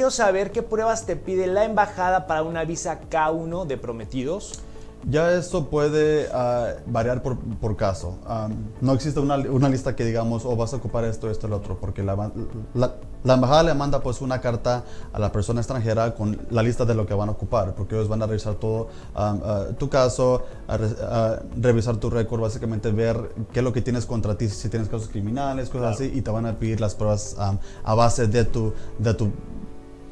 quiero saber qué pruebas te pide la embajada para una visa K1 de prometidos. Ya esto puede ah, variar por, por caso. Am, no existe una, una lista que digamos, o vas a ocupar esto, esto, el otro, porque la, la- la embajada le manda pues una carta a la persona extranjera con la lista de lo que van a ocupar, porque ellos van a revisar todo ah, tu caso, a re- a revisar tu récord, básicamente ver qué es lo que tienes contra ti, si tienes casos criminales, cosas así, y te van a pedir las pruebas a base de tu, de tu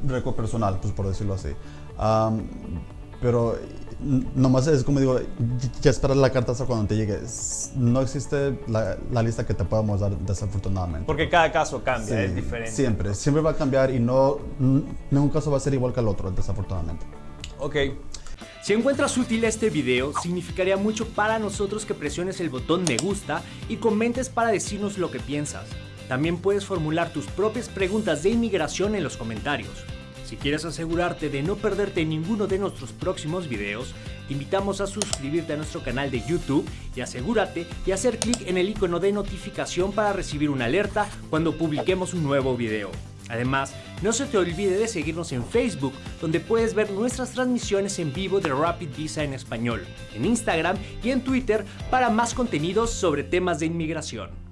récord personal, pues por decirlo así. Am, pero nomás es como digo, ya esperar la carta hasta cuando te llegue. No existe la, la lista que te podamos dar desafortunadamente. Porque cada caso cambia, Sí, es diferente. Siempre, siempre va a cambiar y no, ningún caso va a ser igual que el otro, desafortunadamente. Ok. Si encuentras útil este video, significaría mucho para nosotros que presiones el botón me gusta y comentes para decirnos lo que piensas. También puedes formular tus propias preguntas de inmigración en los comentarios. Si quieres asegurarte de no perderte ninguno de nuestros próximos videos, te invitamos a suscribirte a nuestro canal de YouTube y asegúrate de hacer clic en el icono de notificación para recibir una alerta cuando publiquemos un nuevo video. Además, no se te olvide de seguirnos en Facebook, donde puedes ver nuestras transmisiones en vivo de Rapid Visa en español, en Instagram y en Twitter para más contenidos sobre temas de inmigración.